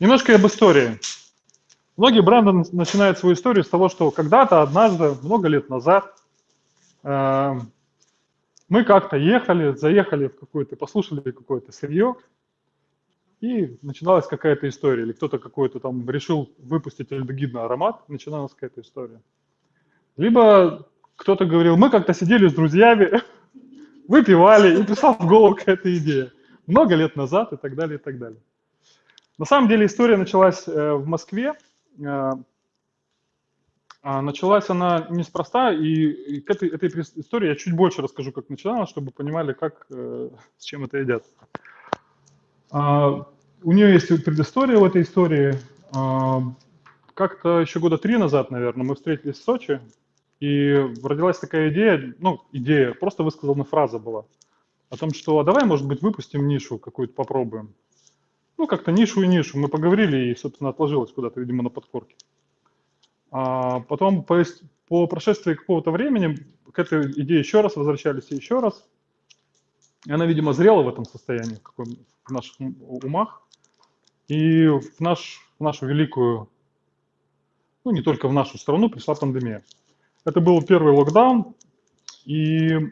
Немножко об истории. Многие бренды начинают свою историю с того, что когда-то, однажды, много лет назад, э, мы как-то ехали, заехали в какое-то, послушали какое-то сырье, и начиналась какая-то история, или кто-то какой-то там решил выпустить альдегидный аромат, начиналась какая-то история. Либо кто-то говорил, мы как-то сидели с друзьями, выпивали, и пришла в голову какая-то идея. Много лет назад и так далее, и так далее. На самом деле история началась э, в Москве. Э, а началась она неспроста, и к этой, этой истории я чуть больше расскажу, как начиналась, чтобы понимали, как, э, с чем это едят. А, у нее есть предыстория в этой истории. А, как-то еще года три назад, наверное, мы встретились в Сочи, и родилась такая идея, ну, идея, просто высказана фраза была, о том, что а давай, может быть, выпустим нишу какую-то, попробуем. Ну, как-то нишу и нишу. Мы поговорили, и, собственно, отложилось куда-то, видимо, на подкорке. А потом, по, по прошествии какого-то времени, к этой идее еще раз возвращались и еще раз. И она, видимо, зрела в этом состоянии, в, наших умах. И в, наш, в нашу великую, ну, не только в нашу страну, пришла пандемия. Это был первый локдаун, и,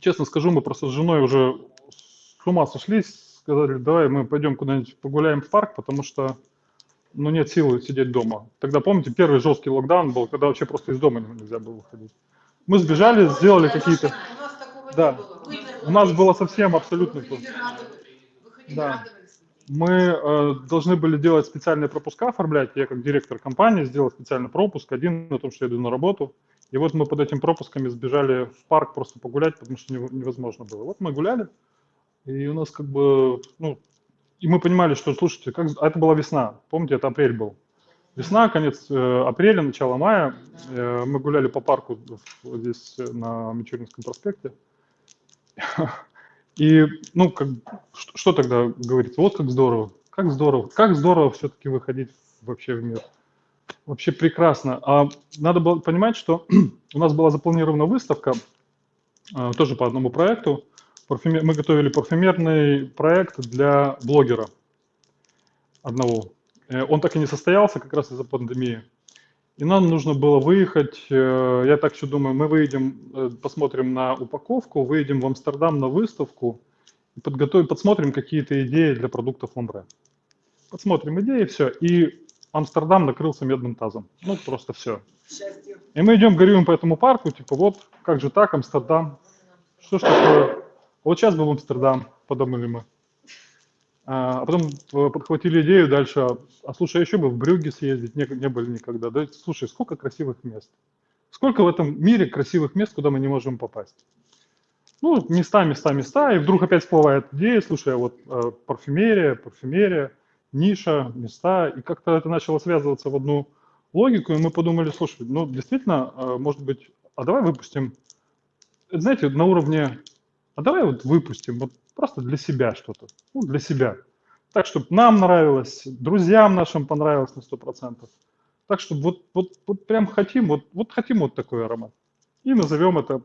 честно скажу, мы просто с женой уже с ума сошлись, сказали, давай мы пойдем куда-нибудь погуляем в парк, потому что ну, нет силы сидеть дома. Тогда, помните, первый жесткий локдаун был, когда вообще просто из дома нельзя было выходить. Мы сбежали, сделали какие-то... Да, у нас было совсем абсолютно... Да. Мы э, должны были делать специальные пропуска, оформлять. Я как директор компании сделал специальный пропуск, один на том, что я иду на работу. И вот мы под этим пропусками сбежали в парк просто погулять, потому что невозможно было. Вот мы гуляли, и у нас как бы, ну, и мы понимали, что, слушайте, как, а это была весна, помните, это апрель был. Весна, конец э, апреля, начало мая, э, мы гуляли по парку здесь на Мичуринском проспекте. И, ну, как, что, что тогда говорится? Вот как здорово, как здорово, как здорово все-таки выходить вообще в мир. Вообще прекрасно. А надо было понимать, что у нас была запланирована выставка, а, тоже по одному проекту. Мы готовили парфюмерный проект для блогера одного. Э, он так и не состоялся как раз из-за пандемии. И нам нужно было выехать, э, я так еще думаю, мы выйдем, э, посмотрим на упаковку, выйдем в Амстердам на выставку и подготовим, подсмотрим какие-то идеи для продуктов Ламбре. Подсмотрим идеи, все. И Амстердам накрылся медным тазом. Ну, просто все. И мы идем, горюем по этому парку, типа, вот, как же так, Амстердам? Что ж такое? Вот сейчас был Амстердам, подумали мы. А, а потом э, подхватили идею дальше, а, а слушай, а еще бы в Брюгге съездить, не, не были никогда. Да? Слушай, сколько красивых мест. Сколько в этом мире красивых мест, куда мы не можем попасть. Ну, места, места, места, и вдруг опять всплывает идея, слушай, вот э, парфюмерия, парфюмерия, ниша, места, и как-то это начало связываться в одну логику, и мы подумали, слушай, ну, действительно, э, может быть, а давай выпустим, знаете, на уровне, а давай вот выпустим, вот Просто для себя что-то. Ну, для себя. Так, чтобы нам нравилось, друзьям нашим понравилось на 100%. Так, чтобы вот, вот, вот прям хотим, вот, вот хотим вот такой аромат. И назовем это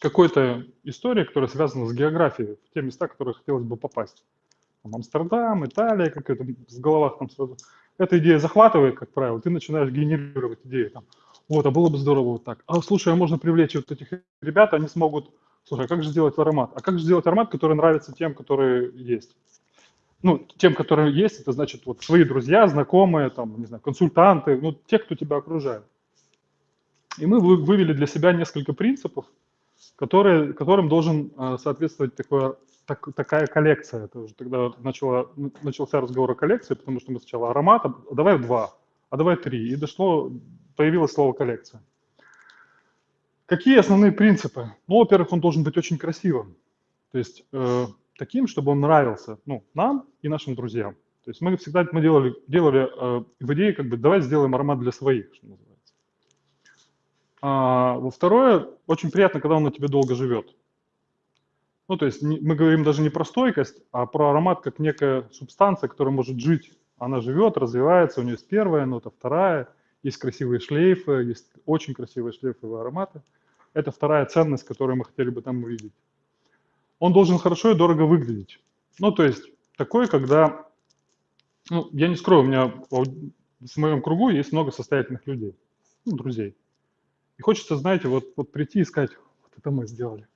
какой-то историей, которая связана с географией, в те места, которые хотелось бы попасть. Там Амстердам, Италия, как это в головах там сразу. Эта идея захватывает, как правило, ты начинаешь генерировать идеи. Там, вот, а было бы здорово вот так. А слушай, а можно привлечь вот этих ребят, они смогут слушай, а как же сделать аромат? А как же сделать аромат, который нравится тем, которые есть? Ну, тем, которые есть, это значит вот свои друзья, знакомые, там, не знаю, консультанты, ну, те, кто тебя окружает. И мы вывели для себя несколько принципов, которые, которым должен э, соответствовать такое, так, такая коллекция. Это уже тогда начало, начался разговор о коллекции, потому что мы сначала аромат, а давай два, а давай три. И дошло, появилось слово коллекция. Какие основные принципы? Ну, во-первых, он должен быть очень красивым. То есть э, таким, чтобы он нравился ну, нам и нашим друзьям. То есть мы всегда мы делали, делали э, в идее, как бы, давай сделаем аромат для своих, что называется. А, во-второе, очень приятно, когда он на тебе долго живет. Ну, то есть не, мы говорим даже не про стойкость, а про аромат как некая субстанция, которая может жить. Она живет, развивается, у нее есть первая нота, вторая – есть красивые шлейфы, есть очень красивые шлейфовые ароматы. Это вторая ценность, которую мы хотели бы там увидеть. Он должен хорошо и дорого выглядеть. Ну, то есть такой, когда ну, я не скрою, у меня в моем кругу есть много состоятельных людей, ну, друзей. И хочется, знаете, вот, вот прийти и сказать, вот это мы сделали.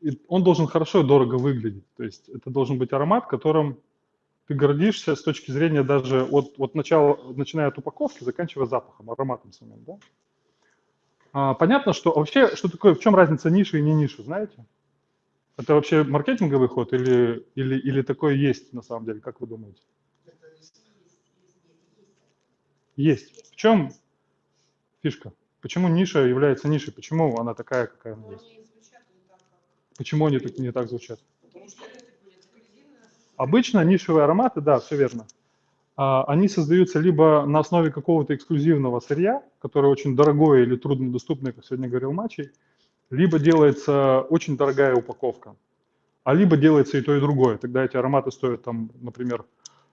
И он должен хорошо и дорого выглядеть. То есть это должен быть аромат, которым ты гордишься с точки зрения даже от, от начала, начиная от упаковки, заканчивая запахом, ароматом самим, да? А, понятно, что вообще, что такое, в чем разница ниши и не ниши, знаете? Это вообще маркетинговый ход или, или, или такое есть на самом деле, как вы думаете? Есть. В чем фишка? Почему ниша является нишей? Почему она такая, какая она есть? Почему они так, не так звучат? Обычно нишевые ароматы, да, все верно. А, они создаются либо на основе какого-то эксклюзивного сырья, которое очень дорогое или труднодоступное, как сегодня говорил Мачий, либо делается очень дорогая упаковка, а либо делается и то, и другое. Тогда эти ароматы стоят там, например,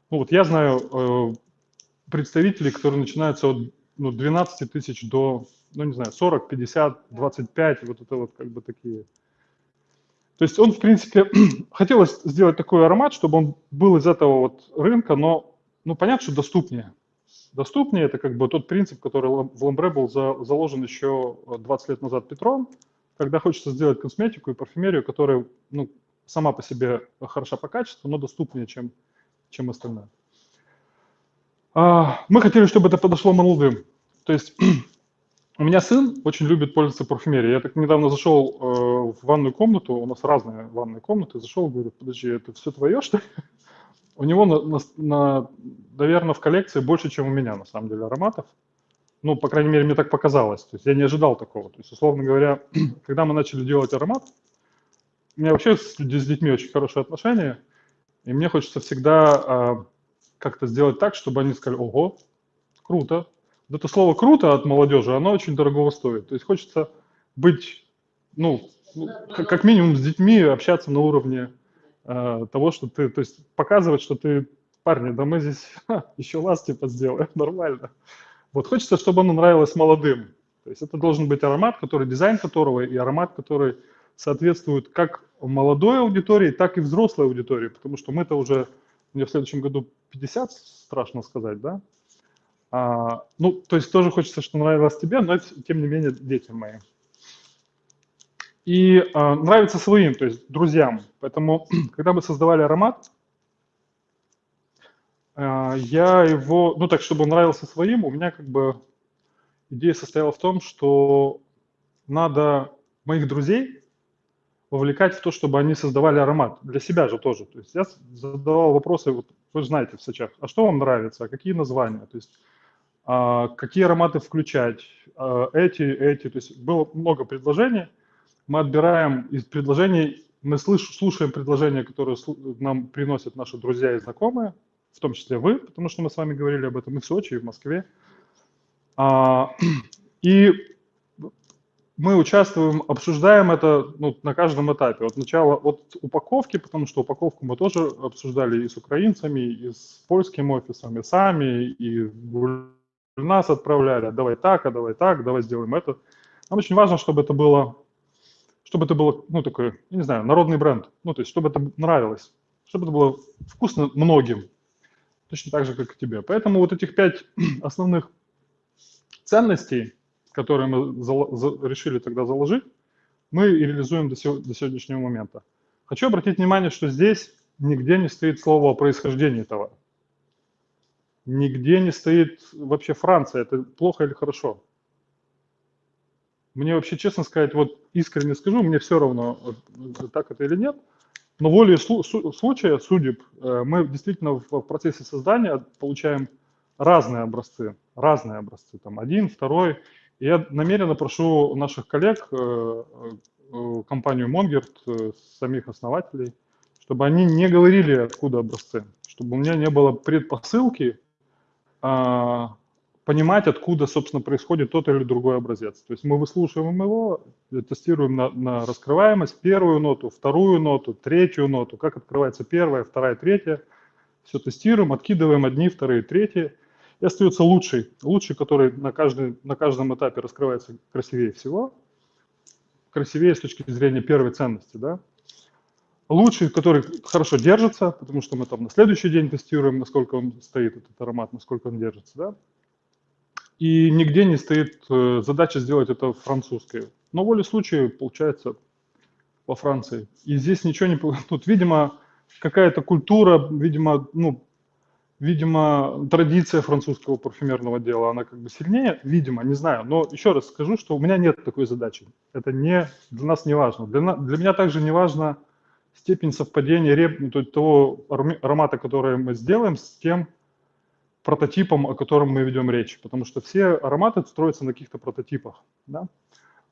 ну вот я знаю э, представителей, которые начинаются от ну, 12 тысяч до, ну не знаю, 40, 50, 25, вот это вот как бы такие то есть он, в принципе, хотелось сделать такой аромат, чтобы он был из этого вот рынка, но, ну, понятно, что доступнее. Доступнее – это как бы тот принцип, который в Ламбре был за, заложен еще 20 лет назад Петром, когда хочется сделать косметику и парфюмерию, которая, ну, сама по себе хороша по качеству, но доступнее, чем, чем остальное. А, мы хотели, чтобы это подошло молодым. То есть У меня сын очень любит пользоваться парфюмерией. Я так недавно зашел э, в ванную комнату, у нас разные ванные комнаты, зашел, говорю, подожди, это все твое, что ли? У него, на, на, на, наверное, в коллекции больше, чем у меня, на самом деле, ароматов. Ну, по крайней мере, мне так показалось. То есть я не ожидал такого. То есть, условно говоря, когда мы начали делать аромат, у меня вообще с, с детьми очень хорошие отношения, и мне хочется всегда э, как-то сделать так, чтобы они сказали, ого, круто, вот это слово «круто» от молодежи, оно очень дорого стоит. То есть хочется быть, ну, ну как, минимум с детьми общаться на уровне э, того, что ты, то есть показывать, что ты, парни, да мы здесь ха, еще лаз типа сделаем, нормально. Вот хочется, чтобы оно нравилось молодым. То есть это должен быть аромат, который, дизайн которого и аромат, который соответствует как молодой аудитории, так и взрослой аудитории, потому что мы-то уже, мне в следующем году 50, страшно сказать, да, а, ну, то есть тоже хочется, что нравилось тебе, но это, тем не менее, детям моим. И а, нравится своим, то есть друзьям. Поэтому, когда мы создавали аромат, а, я его, ну так, чтобы он нравился своим, у меня как бы идея состояла в том, что надо моих друзей вовлекать в то, чтобы они создавали аромат. Для себя же тоже. То есть я задавал вопросы, вот вы знаете в сочах, а что вам нравится, какие названия? То есть а, какие ароматы включать, а, эти, эти. То есть было много предложений. Мы отбираем из предложений, мы слушаем предложения, которые нам приносят наши друзья и знакомые, в том числе вы, потому что мы с вами говорили об этом и в Сочи, и в Москве. А, и мы участвуем, обсуждаем это ну, на каждом этапе. От начала, от упаковки, потому что упаковку мы тоже обсуждали и с украинцами, и с польским офисом, и сами, и нас отправляли, давай так, а давай так, давай сделаем это. Нам очень важно, чтобы это было, чтобы это было, ну, такой, я не знаю, народный бренд. Ну, то есть, чтобы это нравилось, чтобы это было вкусно многим, точно так же, как и тебе. Поэтому вот этих пять основных ценностей, которые мы решили тогда заложить, мы и реализуем до, до сегодняшнего момента. Хочу обратить внимание, что здесь нигде не стоит слово о происхождении товара. Нигде не стоит вообще Франция. Это плохо или хорошо? Мне вообще, честно сказать, вот искренне скажу, мне все равно, так это или нет. Но волей случая, судеб, э, мы действительно в процессе создания получаем разные образцы, разные образцы, там один, второй. И я намеренно прошу наших коллег, э, э, компанию Монгерт, самих основателей, чтобы они не говорили, откуда образцы, чтобы у меня не было предпосылки понимать, откуда, собственно, происходит тот или другой образец. То есть мы выслушиваем его, тестируем на, на раскрываемость, первую ноту, вторую ноту, третью ноту, как открывается первая, вторая, третья. Все тестируем, откидываем одни, вторые, третьи. И остается лучший, лучший, который на, каждый, на каждом этапе раскрывается красивее всего. Красивее с точки зрения первой ценности, да. Лучший, который хорошо держится, потому что мы там на следующий день тестируем, насколько он стоит, этот аромат, насколько он держится, да. И нигде не стоит э, задача сделать это французской. Но воле случая получается во Франции. И здесь ничего не... Тут, видимо, какая-то культура, видимо, ну, видимо, традиция французского парфюмерного дела, она как бы сильнее, видимо, не знаю. Но еще раз скажу, что у меня нет такой задачи. Это не, для нас не важно. Для, для меня также не важно степень совпадения реп, ну, того аромата, который мы сделаем, с тем прототипом, о котором мы ведем речь. Потому что все ароматы строятся на каких-то прототипах. Да?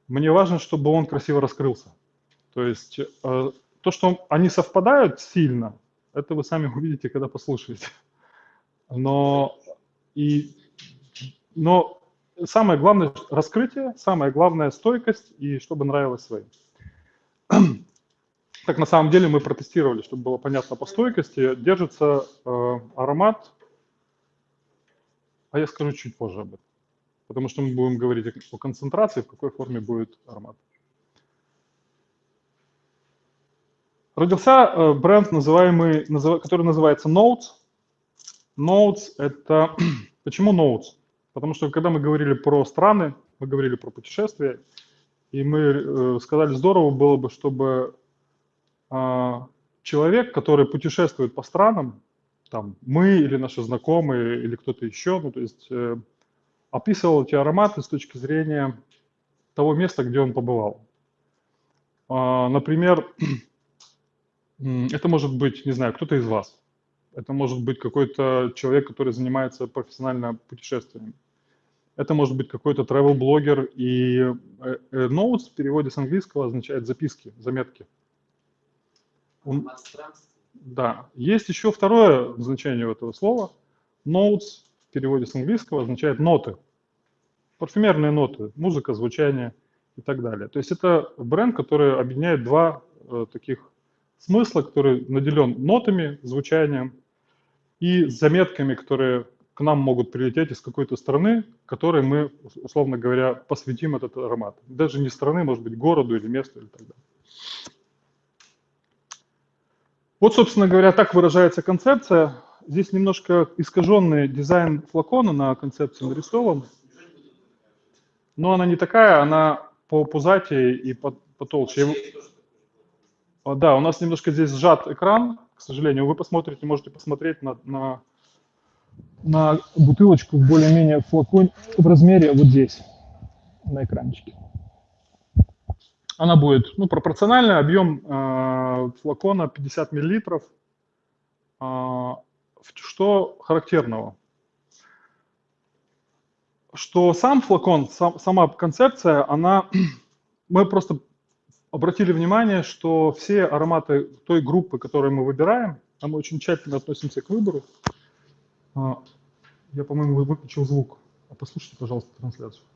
Мне важно, чтобы он красиво раскрылся. То есть э, то, что они совпадают сильно, это вы сами увидите, когда послушаете. Но, и, но самое главное раскрытие, самое главное стойкость и чтобы нравилось своим. Так на самом деле мы протестировали, чтобы было понятно по стойкости. Держится э, аромат, а я скажу чуть позже об этом. Потому что мы будем говорить о концентрации, в какой форме будет аромат. Родился э, бренд, называемый, который называется Notes. Notes – это… Почему Notes? Потому что когда мы говорили про страны, мы говорили про путешествия, и мы э, сказали, здорово было бы, чтобы человек, который путешествует по странам, там мы или наши знакомые или кто-то еще, ну то есть э, описывал эти ароматы с точки зрения того места, где он побывал. А, например, Это может быть, не знаю, кто-то из вас. Это может быть какой-то человек, который занимается профессионально путешествиями. Это может быть какой-то travel-блогер. И э, э, notes в переводе с английского означает записки, заметки. Он... Да. Есть еще второе значение этого слова. Notes в переводе с английского означает ноты. Парфюмерные ноты, музыка, звучание и так далее. То есть это бренд, который объединяет два э, таких смысла, который наделен нотами, звучанием и заметками, которые к нам могут прилететь из какой-то страны, которой мы, условно говоря, посвятим этот аромат. Даже не страны, может быть, городу или месту или так далее. Вот, собственно говоря, так выражается концепция. Здесь немножко искаженный дизайн флакона на концепции нарисован. Но она не такая, она по пузатее и потолще. Да, у нас немножко здесь сжат экран, к сожалению. Вы посмотрите, можете посмотреть на, на, на бутылочку в более-менее флакон в размере вот здесь, на экранчике. Она будет ну, пропорциональный объем э, флакона 50 миллилитров. Э, что характерного? Что сам флакон, сам, сама концепция, она, мы просто обратили внимание, что все ароматы той группы, которую мы выбираем, а мы очень тщательно относимся к выбору. А, я, по-моему, выключил звук. А послушайте, пожалуйста, трансляцию. А,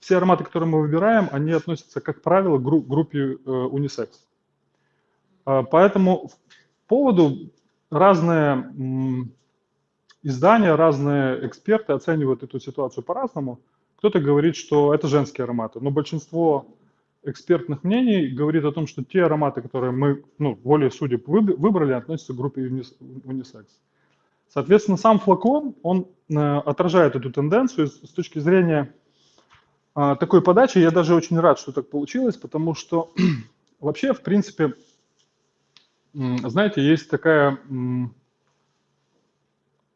все ароматы, которые мы выбираем, они относятся, как правило, к группе э, унисекс. Поэтому в поводу разные издания, разные эксперты оценивают эту ситуацию по-разному. Кто-то говорит, что это женские ароматы, но большинство экспертных мнений говорит о том, что те ароматы, которые мы, ну, волей судеб выбрали, относятся к группе унисекс. Соответственно, сам флакон, он э, отражает эту тенденцию с точки зрения э, такой подачи. Я даже очень рад, что так получилось, потому что вообще, в принципе, знаете, есть такая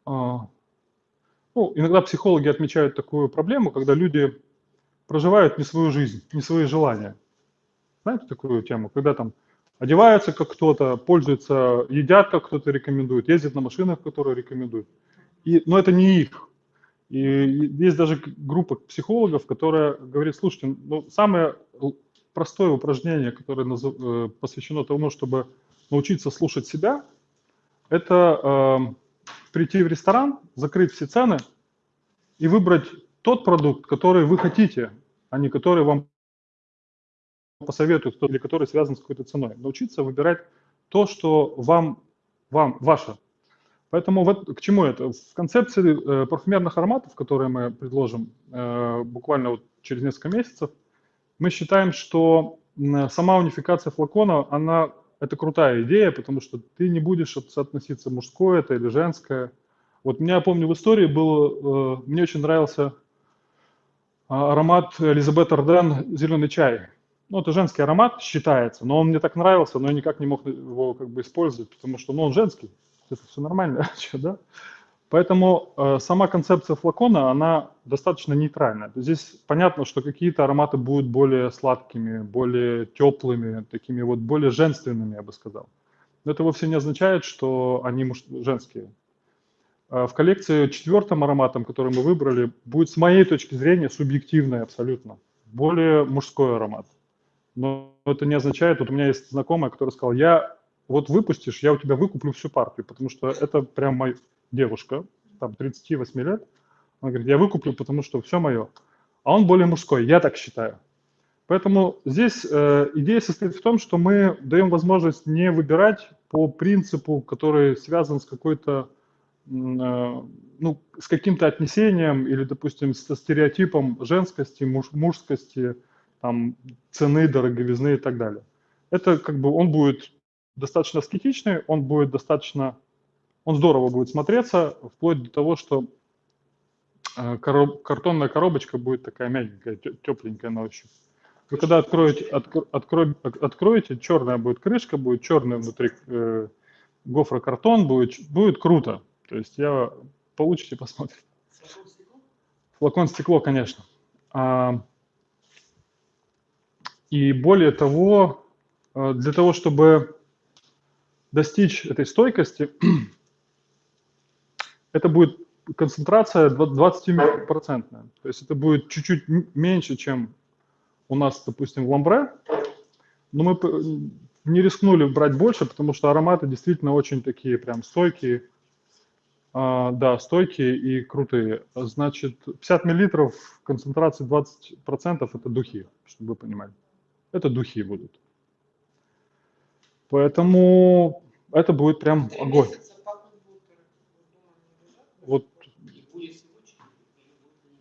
а, ну, иногда психологи отмечают такую проблему, когда люди проживают не свою жизнь, не свои желания. Знаете такую тему? Когда там одеваются как кто-то, пользуются, едят как кто-то рекомендует, ездят на машинах, которые рекомендуют. И, но это не их. И есть даже группа психологов, которая говорит, слушайте, ну, самое простое упражнение, которое э, посвящено тому, чтобы научиться слушать себя, это эм, прийти в ресторан, закрыть все цены и выбрать тот продукт, который вы хотите, а не который вам посоветуют, или который связан с какой-то ценой. Научиться выбирать то, что вам, вам ваше. Поэтому вот к чему это? В концепции э, парфюмерных ароматов, которые мы предложим э, буквально вот через несколько месяцев, Мы считаем, что сама унификация флакона, она это крутая идея, потому что ты не будешь соотноситься мужское это или женское. Вот меня, помню, в истории был, э, мне очень нравился а, аромат Элизабет Арден «Зеленый чай». Ну, это женский аромат считается, но он мне так нравился, но я никак не мог его как бы использовать, потому что, ну, он женский, это все нормально, да? Поэтому э, сама концепция флакона, она достаточно нейтральная. Здесь понятно, что какие-то ароматы будут более сладкими, более теплыми, такими вот более женственными, я бы сказал. Но это вовсе не означает, что они муж... женские. Э, в коллекции четвертым ароматом, который мы выбрали, будет с моей точки зрения субъективный абсолютно, более мужской аромат. Но это не означает, вот у меня есть знакомая, которая сказала, я вот выпустишь, я у тебя выкуплю всю партию, потому что это прям мой, девушка, там 38 лет, он говорит, я выкуплю, потому что все мое. А он более мужской, я так считаю. Поэтому здесь э, идея состоит в том, что мы даем возможность не выбирать по принципу, который связан с какой-то, э, ну, с каким-то отнесением или, допустим, со стереотипом женскости, муж, мужскости, там, цены, дороговизны и так далее. Это как бы он будет достаточно аскетичный, он будет достаточно он здорово будет смотреться, вплоть до того, что э, короб, картонная коробочка будет такая мягенькая, тепленькая на ощупь. Вы когда откроете, откро, откро, откроете, черная будет крышка, будет черный внутри э, гофрокартон, будет, будет круто. То есть я получите, посмотрите. Флакон стекло, конечно. А, и более того, э, для того, чтобы достичь этой стойкости, это будет концентрация 20%. То есть это будет чуть-чуть меньше, чем у нас, допустим, в ламбре. Но мы не рискнули брать больше, потому что ароматы действительно очень такие прям стойкие. А, да, стойкие и крутые. Значит, 50 миллилитров концентрации 20% это духи, чтобы вы понимали. Это духи будут. Поэтому это будет прям огонь. Вот.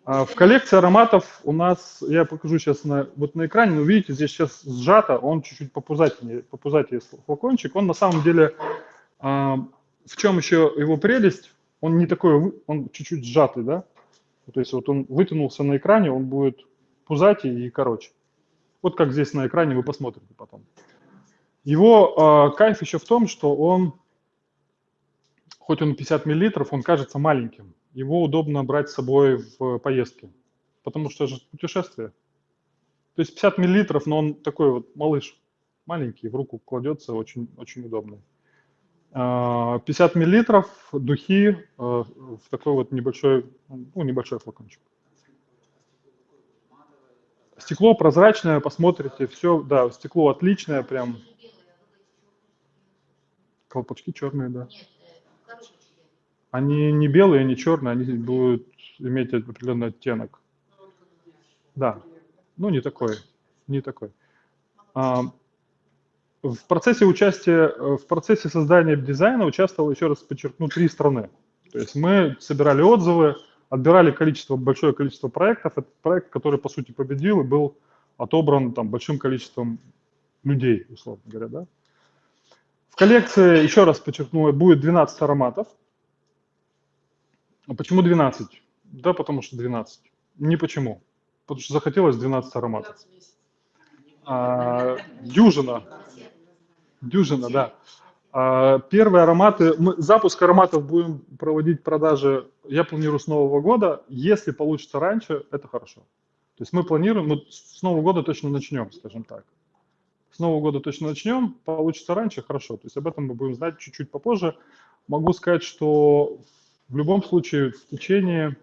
А в коллекции ароматов у нас, я покажу сейчас на, вот на экране, но видите, здесь сейчас сжато, он чуть-чуть попузатее, попузатее флакончик. Он на самом деле, а, в чем еще его прелесть, он не такой, он чуть-чуть сжатый, да? То есть вот он вытянулся на экране, он будет пузатее и короче. Вот как здесь на экране вы посмотрите потом. Его э, кайф еще в том, что он хоть он 50 миллилитров, он кажется маленьким. Его удобно брать с собой в поездке, потому что это путешествие. То есть 50 миллилитров, но он такой вот малыш, маленький, в руку кладется, очень, очень удобный. 50 а, миллилитров духи а, в такой вот небольшой, ну, небольшой флакончик. Стекло прозрачное, посмотрите, все, да, стекло отличное, прям. Колпачки черные, да. Они не белые, не черные, они будут иметь определенный оттенок. Да, ну не такой, не такой. А, в процессе участия, в процессе создания дизайна участвовал, еще раз подчеркну, три страны. То есть мы собирали отзывы, отбирали количество, большое количество проектов. Это проект, который, по сути, победил и был отобран там, большим количеством людей, условно говоря. Да? В коллекции, еще раз подчеркну, будет 12 ароматов. А почему 12? Да, потому что 12. Не почему. Потому что захотелось 12 ароматов. А, дюжина. Дюжина, да. А, первые ароматы, мы запуск ароматов будем проводить продажи, я планирую с Нового года. Если получится раньше, это хорошо. То есть мы планируем, мы с Нового года точно начнем, скажем так. С Нового года точно начнем, получится раньше, хорошо. То есть об этом мы будем знать чуть-чуть попозже. Могу сказать, что в любом случае, в течение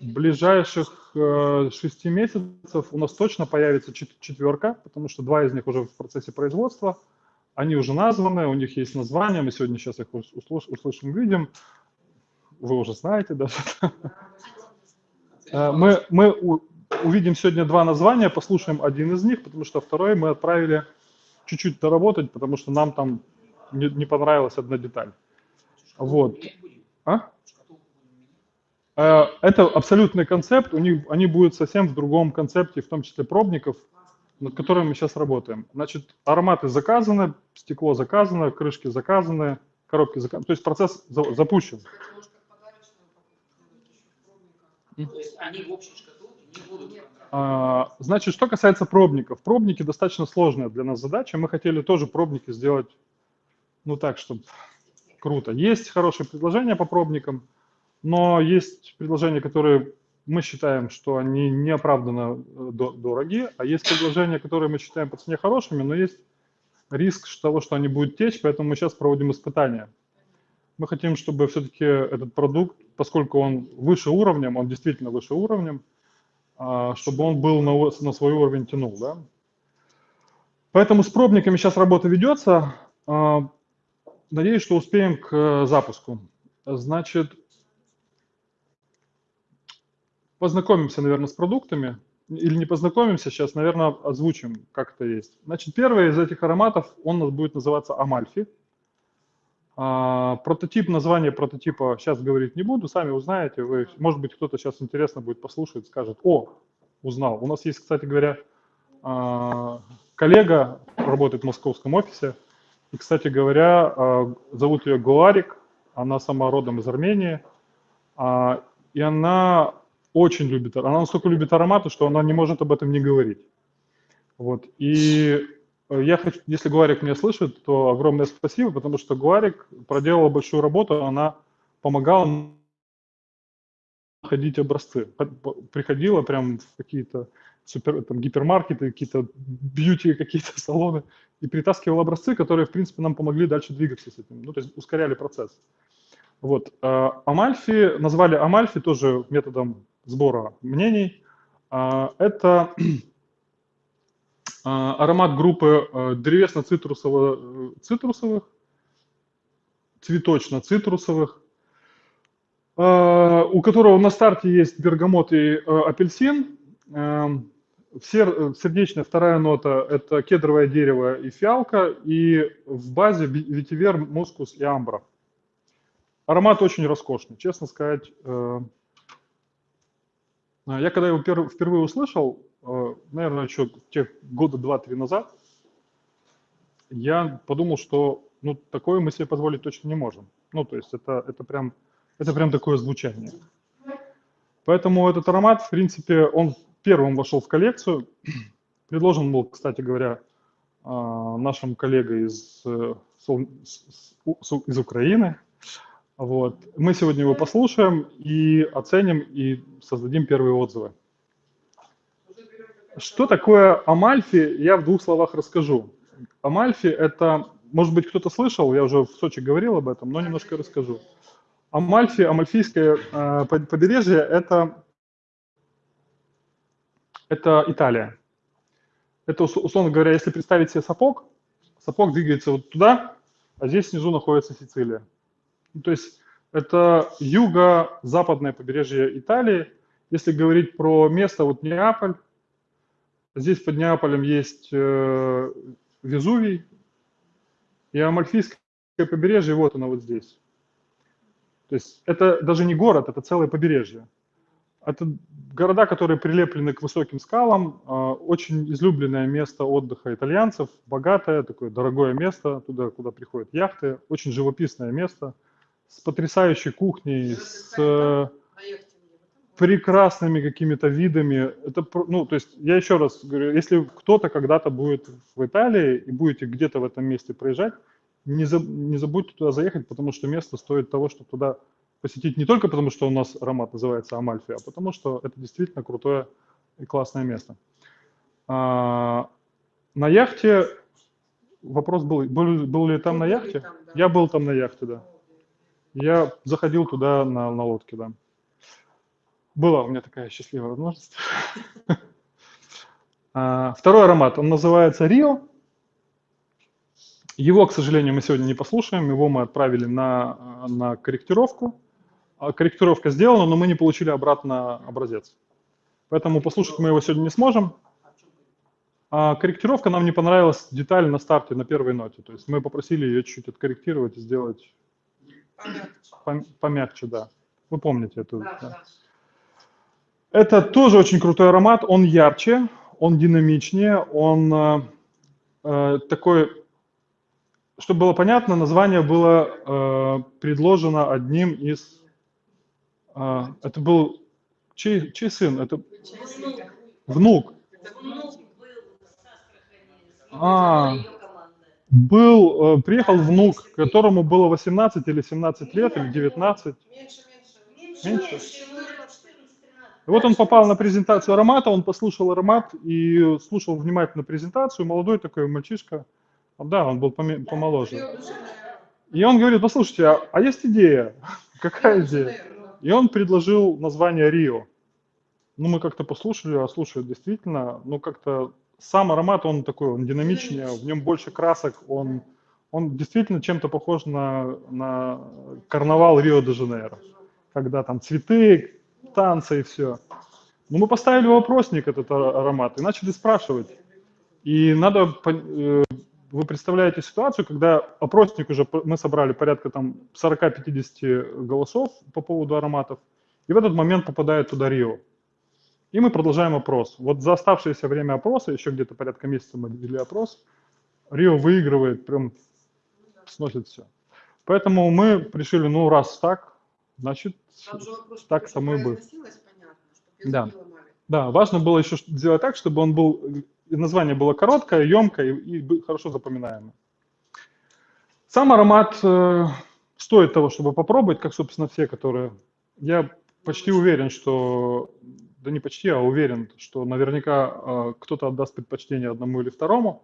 ближайших э, шести месяцев у нас точно появится четверка, потому что два из них уже в процессе производства. Они уже названы, у них есть название, мы сегодня сейчас их услышим, увидим. Вы уже знаете даже. Э, мы, мы увидим сегодня два названия, послушаем один из них, потому что второй мы отправили чуть-чуть доработать, потому что нам там не, не понравилась одна деталь. Вот. А? Э, это абсолютный концепт, у них, они будут совсем в другом концепте, в том числе пробников, над которыми мы сейчас работаем. Значит, ароматы заказаны, стекло заказано, крышки заказаны, коробки заказаны. То есть процесс за, запущен. То есть они в общей шкатулке не будут а, Значит, что касается пробников. Пробники достаточно сложная для нас задача. Мы хотели тоже пробники сделать, ну так, чтобы круто. Есть хорошие предложения по пробникам, но есть предложения, которые мы считаем, что они неоправданно э, дороги, а есть предложения, которые мы считаем по цене хорошими, но есть риск того, что они будут течь, поэтому мы сейчас проводим испытания. Мы хотим, чтобы все-таки этот продукт, поскольку он выше уровнем, он действительно выше уровнем, а, чтобы он был на, на свой уровень тянул. Да? Поэтому с пробниками сейчас работа ведется. А, надеюсь, что успеем к э, запуску. Значит, познакомимся, наверное, с продуктами. Или не познакомимся, сейчас, наверное, озвучим, как это есть. Значит, первый из этих ароматов, он у нас будет называться Амальфи. А, прототип, название прототипа сейчас говорить не буду, сами узнаете. Вы, может быть, кто-то сейчас интересно будет послушать, скажет, о, узнал. У нас есть, кстати говоря, а, коллега, работает в московском офисе, и, кстати говоря, а, зовут ее Гуарик, она сама родом из Армении, а, и она очень любит, она настолько любит ароматы, что она не может об этом не говорить. Вот. И э, я хочу, если Гуарик меня слышит, то огромное спасибо, потому что Гуарик проделала большую работу, она помогала находить образцы. Приходила прям в какие-то супер, там, гипермаркеты, какие-то бьюти, какие-то салоны, и притаскивала образцы, которые, в принципе, нам помогли дальше двигаться с этим, ну, то есть ускоряли процесс. Вот. Э, Амальфи, назвали Амальфи тоже методом сбора мнений. А, это а, аромат группы э, древесно-цитрусовых, цветочно-цитрусовых, а, у которого на старте есть бергамот и э, апельсин. Сердечная вторая нота – это кедровое дерево и фиалка, и в базе ветивер, мускус и амбра. Аромат очень роскошный, честно сказать. А, я когда его впервые услышал, э, наверное, еще тех года два-три назад, я подумал, что ну, такое мы себе позволить точно не можем. Ну, то есть это, это, прям, это прям такое звучание. Поэтому этот аромат, в принципе, он первым вошел в коллекцию. Предложен был, кстати говоря, а, нашим коллегой из, э, из Украины, вот. Мы сегодня его послушаем и оценим, и создадим первые отзывы. Что такое Амальфи, я в двух словах расскажу. Амальфи – это, может быть, кто-то слышал, я уже в Сочи говорил об этом, но немножко расскажу. Амальфи, Амальфийское э, побережье – это, это Италия. Это, условно говоря, если представить себе сапог, сапог двигается вот туда, а здесь внизу находится Сицилия. Ну, то есть это юго-западное побережье Италии. Если говорить про место, вот Неаполь, здесь под Неаполем есть э, Везувий, и Амальфийское побережье, вот оно вот здесь. То есть это даже не город, это целое побережье. Это города, которые прилеплены к высоким скалам, э, очень излюбленное место отдыха итальянцев, богатое, такое дорогое место, туда, куда приходят яхты, очень живописное место – с потрясающей кухней, с э, прекрасными какими-то видами. Это, ну, то есть я еще раз говорю, если кто-то когда-то будет в Италии и будете где-то в этом месте проезжать, не, за, не забудьте туда заехать, потому что место стоит того, чтобы туда посетить не только потому, что у нас аромат называется Амальфи, а потому что это действительно крутое и классное место. А, на яхте вопрос был, был, был ли там на яхте? Там, да. Я был там на яхте, да. Я заходил туда на, на лодке, да. Была у меня такая счастливая возможность. А, второй аромат, он называется Рио. Его, к сожалению, мы сегодня не послушаем, его мы отправили на, на корректировку. А корректировка сделана, но мы не получили обратно образец. Поэтому послушать мы его сегодня не сможем. А корректировка нам не понравилась деталь на старте, на первой ноте. То есть мы попросили ее чуть-чуть откорректировать и сделать Помягче. Помягче, да. Вы помните эту? Да, да. да. Это тоже очень крутой аромат. Он ярче, он динамичнее, он э, э, такой, чтобы было понятно, название было э, предложено одним из... э, это был чей, чей сын? Это внук. А. Был, э, приехал внук, которому было 18 или 17 лет, или 19. Меньше, меньше. Меньше? 14. И вот он попал на презентацию аромата, он послушал аромат и слушал внимательно презентацию. Молодой такой мальчишка, да, он был помоложе. И он говорит, послушайте, а, а есть идея? Какая идея? И он предложил название Рио. Ну, мы как-то послушали, а слушай, действительно, ну, как-то сам аромат, он такой, он динамичнее, в нем больше красок, он, он действительно чем-то похож на, на карнавал Рио-де-Жанейро, когда там цветы, танцы и все. Но мы поставили вопросник этот а- аромат и начали спрашивать. И надо, э, вы представляете ситуацию, когда опросник уже, мы собрали порядка там 40-50 голосов по поводу ароматов, и в этот момент попадает туда Рио. И мы продолжаем опрос. Вот за оставшееся время опроса, еще где-то порядка месяца мы вели опрос, Рио выигрывает, прям сносит все. Поэтому мы решили, ну раз так, значит, вопрос, так само и будет. Да. Да, важно было еще сделать так, чтобы он был, название было короткое, емкое и, и хорошо запоминаемое. Сам аромат э, стоит того, чтобы попробовать, как, собственно, все, которые... Я почти уверен, что... Да не почти, а уверен, что наверняка э, кто-то отдаст предпочтение одному или второму.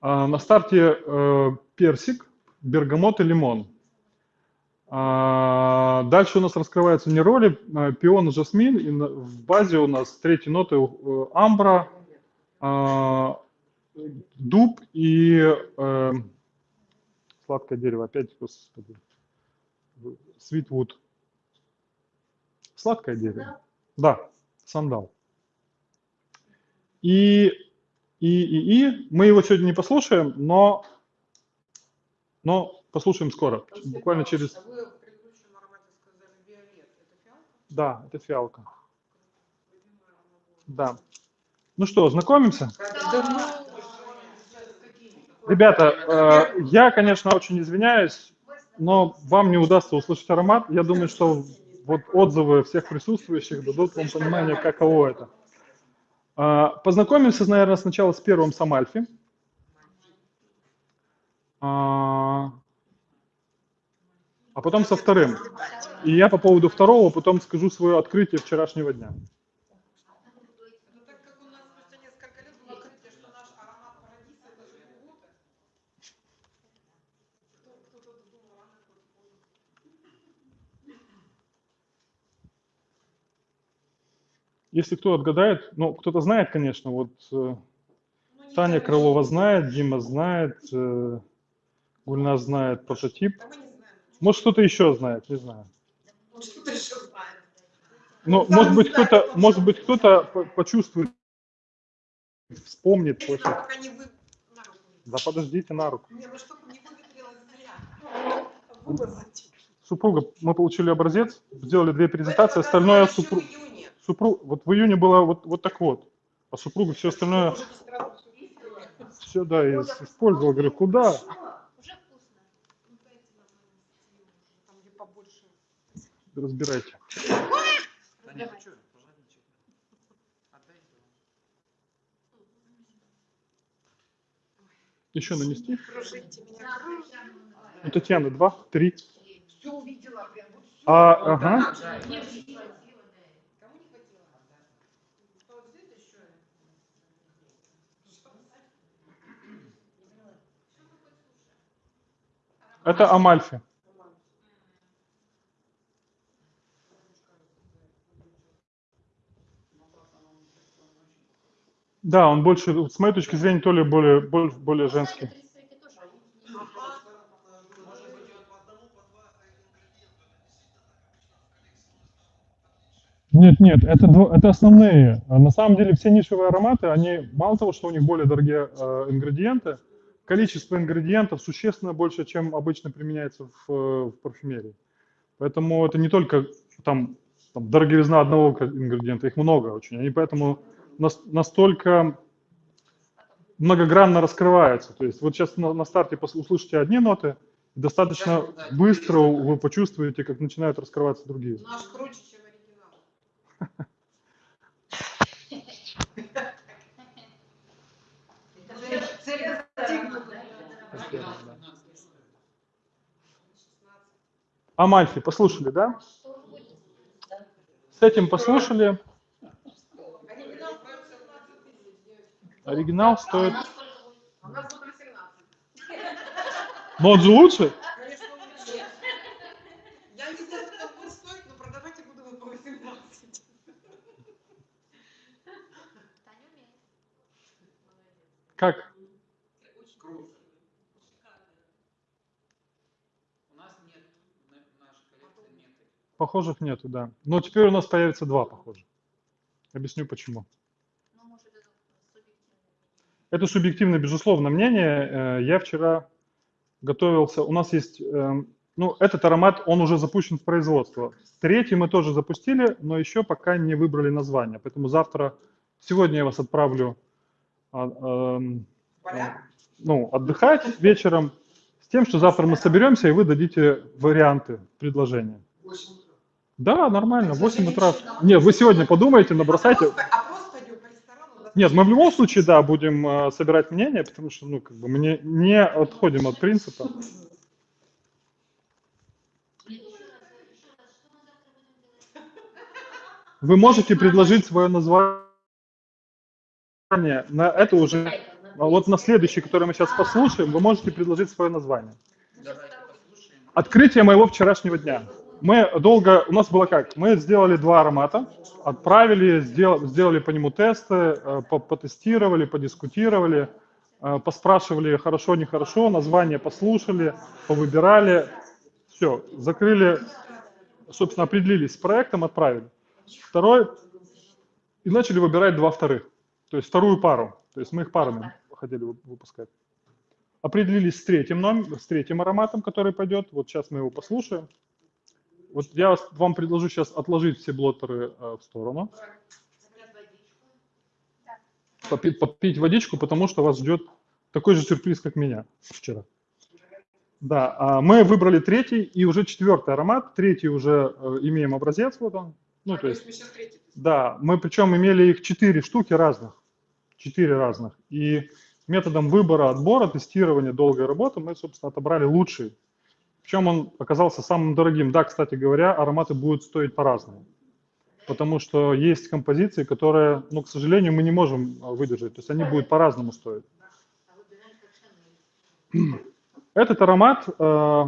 А на старте э, персик, бергамот и лимон. А, Дальше у нас раскрываются не роли, а, пион и жасмин, и в базе у нас третьи ноты э, амбра, а, дуб и э, сладкое дерево, опять, господи, свитвуд. Сладкое дерево. Да, сандал. И, и, и, и мы его сегодня не послушаем, но, но послушаем скоро, буквально через... А вы в предыдущем аромате сказали виолет. Это фиалка? Да, это фиалка. Да. Ну что, знакомимся? Да Ребята, э, я, конечно, очень извиняюсь, но вам не удастся услышать аромат. Я думаю, что вот отзывы всех присутствующих дадут вам понимание, каково это. А, Познакомимся, наверное, сначала с первым Самальфи. А а потом со вторым. И я по поводу второго потом скажу свое открытие вчерашнего дня. Ну так как у нас спустя несколько лет было открытие, что наш аромат парадиса это же Гугута. Кто- Кто-то думал, рано, кто-то поздно. Если кто отгадает, ну, кто-то знает, конечно, вот э, Ну, Таня Крылова знает, Дима знает, э, Гульназ знает прототип. Знаем. Может, кто-то еще знает, не знаю. Ну, Что-то еще знаем. Но, Сам может быть, знает, кто-то, может быть, кто-то по- почувствует, вспомнит. Не- Да подождите на руку. Не, ну чтобы не выветрилось зря. Выбросить. Супруга, мы получили образец, сделали две презентации, остальное супруг, супруг, вот в июне было вот, вот так вот, а супруга все остальное, все, да, и использовала, говорю, куда? Ну. Разбирайте. Еще нанести? Кружите меня, кружите. У Татьяны два, три. Все увидела, прям вот все. А, ага. Это Амальфи. Да, он больше, с моей точки зрения, то ли более, более, более женский. Нет, нет, это, это основные. А На самом деле все нишевые ароматы, они мало того, что у них более дорогие э, ингредиенты, количество ингредиентов существенно больше, чем обычно применяется в, э, в парфюмерии. Поэтому это не только там, там дороговизна одного ингредиента, их много очень. Они поэтому нас- настолько многогранно раскрываются. То есть вот сейчас на, на старте услышите одни ноты, достаточно быстро вы почувствуете, как начинают раскрываться другие. Наш круче, Амальфи, послушали, да? С этим послушали. Оригинал стоит 16 тысяч, девочки. Оригинал стоит... А у нас будет 18. Но он же лучше. Я не знаю, сколько будет стоить, но продавать я буду его по 18. Как? Круто. У нас нет, на- в нашей коллекции их. Похожих нету, да. Но теперь у нас появится два похожих. Объясню почему. Это субъективное, безусловно, мнение. Э, Я вчера готовился. У нас есть, эм, ну, этот аромат, он уже запущен в производство. Третий мы тоже запустили, но еще пока не выбрали название. Поэтому завтра, сегодня я вас отправлю? Ну, отдыхать вечером с тем, что завтра мы соберемся, и вы дадите варианты предложения. Да, нормально, 8 утра. Нет, вы сегодня подумайте, набросайте. По ресторану. Нет, мы в любом случае, да, будем э, собирать мнения, потому что, ну, как бы мы не, не отходим от принципа. Вы можете предложить свое название на это уже, а вот на следующий, который мы сейчас послушаем, вы можете предложить свое название. Открытие моего вчерашнего дня. Мы долго, у нас было как? Мы сделали два аромата, отправили, сдел- сделали по нему тесты, э, по- потестировали, подискутировали, э, поспрашивали хорошо, нехорошо, название послушали, повыбирали, все, закрыли, собственно, определились с проектом, отправили. Второй, и начали выбирать два вторых, то есть вторую пару, то есть мы их парами хотели вы- выпускать. Определились с третьим, номер, с третьим ароматом, который пойдет. Вот сейчас мы его послушаем. Вот я вам предложу сейчас отложить все блоттеры э, в сторону. Попить, попить водичку, потому что вас ждет такой же сюрприз, как меня вчера. Да, а мы выбрали третий и уже четвертый аромат. Третий уже э, имеем образец, вот он. Ну, А, то есть, мы сейчас третий. Да, мы причем имели их четыре штуки разных. Четыре разных. И методом выбора, отбора, тестирования, долгой работы мы, собственно, отобрали лучший. Причем он оказался самым дорогим. Да, кстати говоря, ароматы будут стоить по-разному. Потому что есть композиции, которые, ну, к сожалению, мы не можем а, выдержать. То есть они будут по-разному стоить. Этот аромат, э,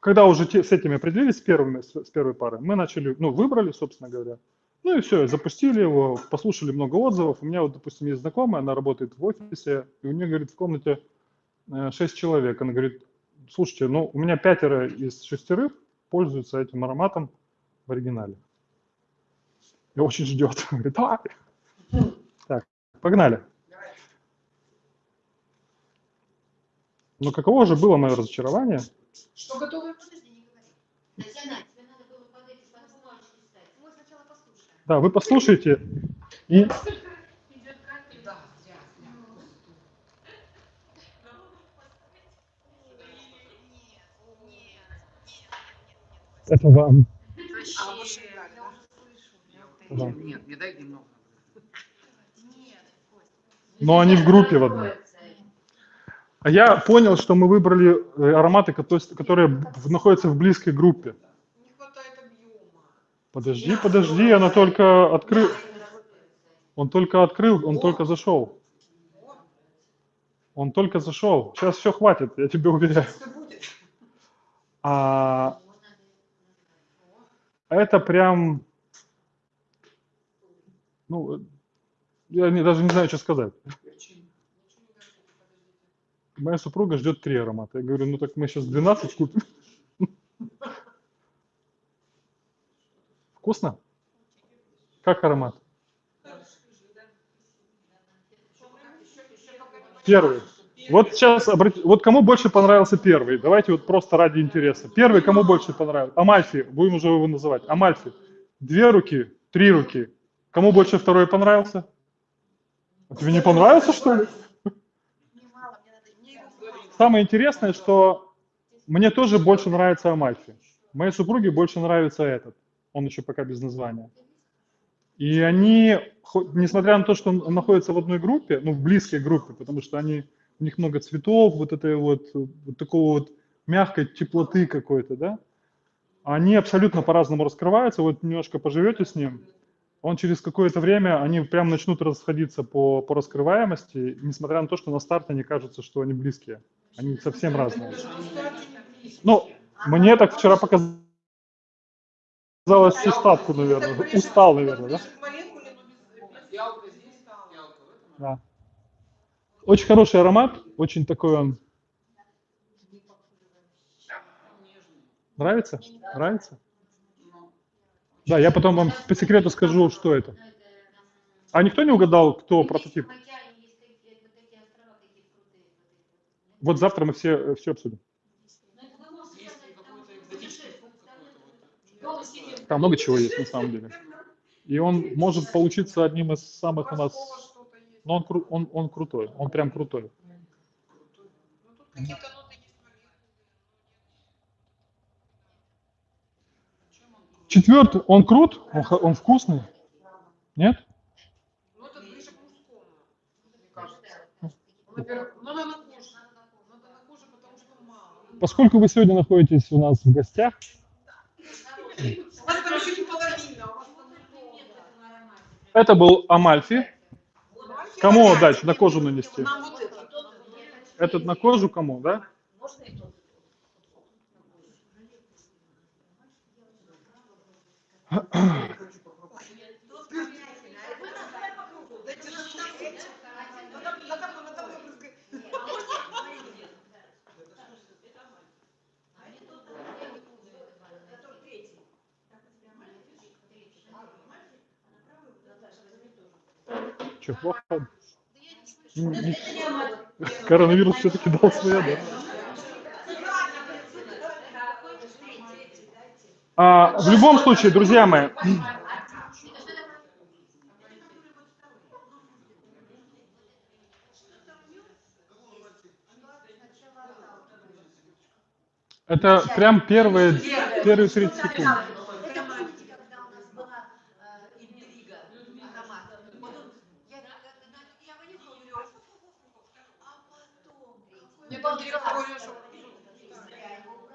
когда уже с этими определились, с, первыми, с, первой парой, мы начали, ну, выбрали, собственно говоря. Ну и все, запустили его, послушали много отзывов. У меня вот, допустим, есть знакомая, она работает в офисе, и у нее, говорит, в комнате э, шесть человек. Она говорит, слушайте, ну, у меня пятеро из шестерых пользуются этим ароматом в оригинале. И очень ждет. Говорит, давай. Так, погнали. Но каково же было мое разочарование? Что готовы? Подожди, не говори. Татьяна, тебе надо было под эти под бумажки ставить. Мы сначала послушаем. Да, вы послушайте. И это вам. Да? Нет, не дай немного. Но они в группе в одной. А я понял, что мы выбрали э, ароматы, кото- которые находятся в близкой группе. Подожди, подожди, она только открыл. Он только открыл, он только зашел. Он только зашел. Сейчас все хватит, я тебе уверяю. А это прям, ну, я не- даже не знаю, что сказать. Моя супруга ждет три аромата. Я говорю, ну так мы сейчас 12 купим. Вкусно? Как аромат? Первый. Вот сейчас, обрати- вот кому больше понравился первый? Давайте вот просто ради интереса. Первый кому больше понравился? Амальфи, будем уже его называть. Амальфи. Две руки, три руки. Кому больше второй понравился? А тебе не понравился, что ли? Самое интересное, что мне тоже больше нравится Амальфи. Моей супруге больше нравится этот. Он еще пока без названия. И они, несмотря на то, что он находится в одной группе, ну, в близкой группе, потому что они, у них много цветов, вот этой вот, вот такого вот мягкой теплоты какой-то, да, они абсолютно по-разному раскрываются. Вот немножко поживете с ним, он через какое-то время, они прям начнут расходиться по, по раскрываемости, несмотря на то, что на старте они кажутся, что они близкие. Они совсем разные. Ну, мне так вчера показалось всю ставку, наверное. Устал, наверное, да? Да. Очень хороший аромат, очень такой он. Нравится? Нравится? Да, я потом вам по секрету скажу, что это. А никто не угадал, кто прототип? Вот завтра мы все, все обсудим. есть какой-то экзотический фрукт какой-то вот. Там много чего есть на самом деле. И он может получиться одним из самых у нас... Но он, кру- он, он крутой, он прям крутой. Четвертый, он крут, он, он вкусный. Нет? Поскольку вы сегодня находитесь у нас в гостях, У вас там еще не половина, у вас там много. Это был Амальфи. Кому отдать? На кожу нанести? Этот на кожу кому, да? Дайте нам эти. Ну, там- на тобой, на тобой брызгай. Че, плохо? Коронавирус все-таки дал свое, да? А, в любом случае, друзья мои, это прям первые, первые 30 секунд. когда у нас была э, интрига, аромат. Вот он, я, я, я вынюхала, говорю, а потом... Я там три раза говорю, что-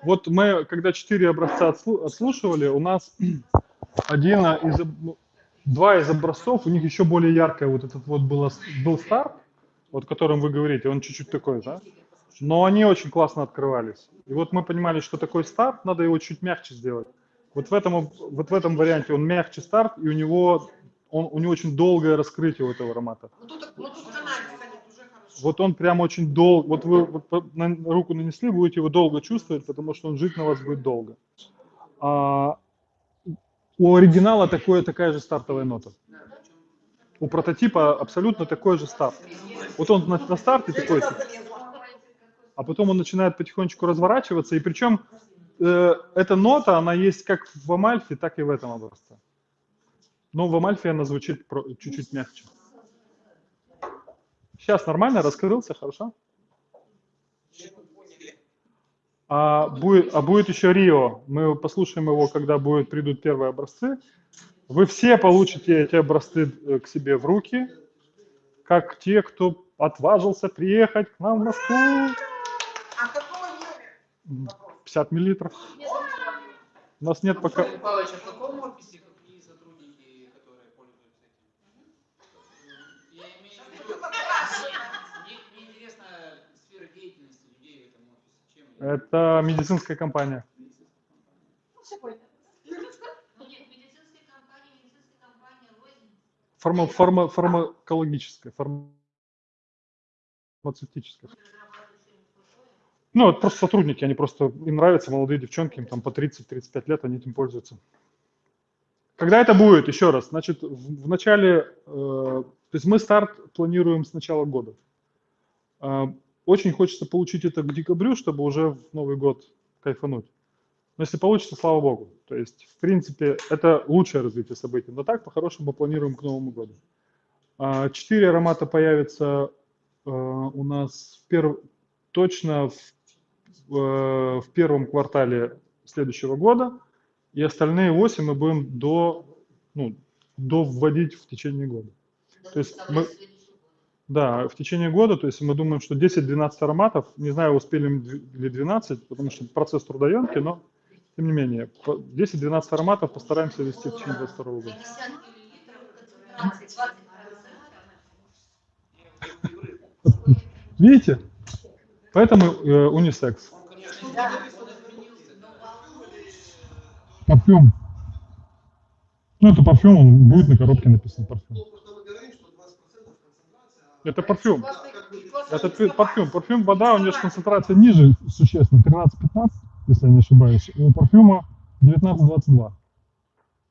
Вот мы, когда четыре образца отслу- отслушивали, у нас один из, об- ну, два из образцов, у них еще более яркое, вот этот вот было, с- был старт, вот о котором вы говорите, он чуть-чуть такой, да? Но они очень классно открывались. И вот мы понимали, что такой старт, надо его чуть мягче сделать. Вот в этом, вот в этом варианте он мягче старт, и у него, он, у него очень долгое раскрытие у этого аромата. Ну, тут, ну, тут каналиса нет, уже хорошо. Вот он прям очень долго, вот вы вот на руку нанесли, будете его долго чувствовать, потому что он жить на вас будет долго. А у оригинала такое, такая же стартовая нота. У прототипа абсолютно такой же старт. Вот он на, на старте такой, а потом он начинает потихонечку разворачиваться, и причем э, эта нота, она есть как в Амальфе, так и в этом образце. Но в Амальфе она звучит чуть-чуть мягче. Сейчас нормально, раскрылся, хорошо? А будет, а будет еще Рио. Мы послушаем его, когда будет, придут первые образцы. Вы все получите эти образцы э, к себе в руки, как те, кто отважился приехать к нам в Москву. А какого номера? 50 миллилитров. У нас нет пока... Павлович, а в каком офисе какие сотрудники, которые пользуются этим? Я имею в виду, мне, мне интересна сфера деятельности людей в этом офисе. Чем они? Это медицинская компания. Фарма, фарма, фармакологическая, фармацевтическая. Ну, это просто сотрудники, они просто, им нравятся молодые девчонки, им там по 30-35 лет, они этим пользуются. Когда это будет, еще раз, значит, в, в начале, э, то есть мы старт планируем с начала года. Очень хочется получить это к декабрю, чтобы уже в Новый год кайфануть. Но если получится, слава богу. То есть, в принципе, это лучшее развитие событий. Но так, по-хорошему, мы планируем к Новому году. А, Четыре аромата появятся э, у нас перв... точно в, э, в первом квартале следующего года, и остальные восемь мы будем до, ну, до вводить в течение года. То есть мы, да, в течение года, то есть мы думаем, что 10-12 ароматов, не знаю, успели ли 12, потому что процесс трудоемкий, но тем не менее, 10-12 ароматов постараемся вести в течение 22 года. 50 миллилитров, концентрация 20%. Видите? Поэтому э, унисекс. Парфюм. Ну, это парфюм, он будет на коробке написан парфюм. Это парфюм. Это парфюм. Парфюм вода, у нее же концентрация ниже существенно, 13-15, если я не ошибаюсь. У парфюма 19-22.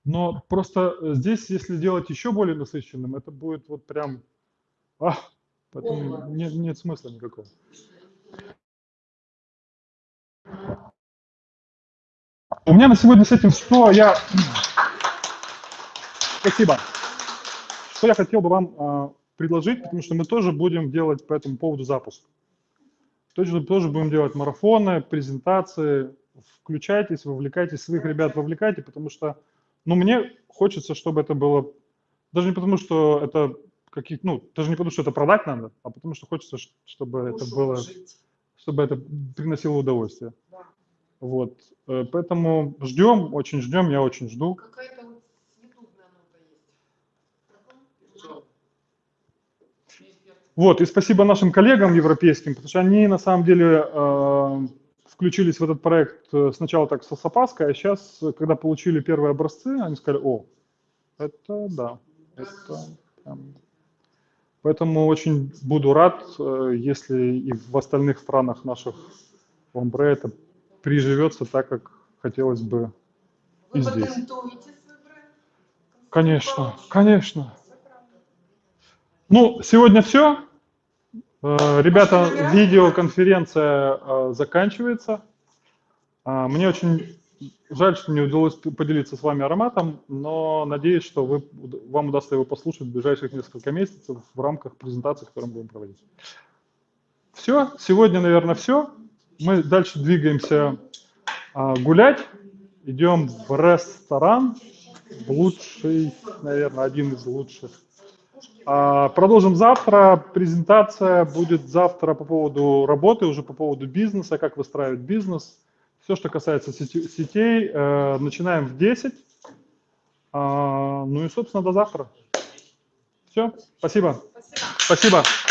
Но просто э, здесь, если делать еще более насыщенным, это будет вот прям... А, поэтому не- нет смысла никакого. У меня на сегодня с этим что я... Спасибо. Что я хотел бы вам а, предложить, потому что мы тоже будем делать по этому поводу запуск. Тоже, тоже будем делать марафоны, презентации. Включайтесь, вовлекайтесь, своих ребят вовлекайте, потому что, ну, мне хочется, чтобы это было, даже не потому, что это какие ну, даже не потому, что это продать надо, а потому что хочется, чтобы это было, чтобы это приносило удовольствие. Да. Вот, э, поэтому ждем, очень ждем, я очень жду. Какая-то вот съедобная нота есть. Вот, и спасибо нашим коллегам европейским, потому что они на самом деле э, включились в этот проект э, сначала так с опаской, а сейчас, когда получили первые образцы, они сказали, о, это да, это прям». Поэтому очень буду рад, э, если и в остальных странах наших омбре это приживется так, как хотелось бы и Вы здесь. свой бренд? Конечно, конечно. Ну, сегодня все. Ребята, видеоконференция э, заканчивается. А, Мне очень жаль, что не удалось поделиться с вами ароматом, но надеюсь, что вы, вам удастся его послушать в ближайших несколько месяцев в рамках презентации, которую мы будем проводить. Все, сегодня, наверное, все. Мы дальше двигаемся гулять. Идем в ресторан, лучший, наверное, один из лучших. А, Продолжим завтра. Презентация будет завтра по поводу работы, уже по поводу бизнеса, как выстраивать бизнес. Все, что касается сетей, э, начинаем в 10. А, Ну и, собственно, до завтра. Все, спасибо. Спасибо. Спасибо.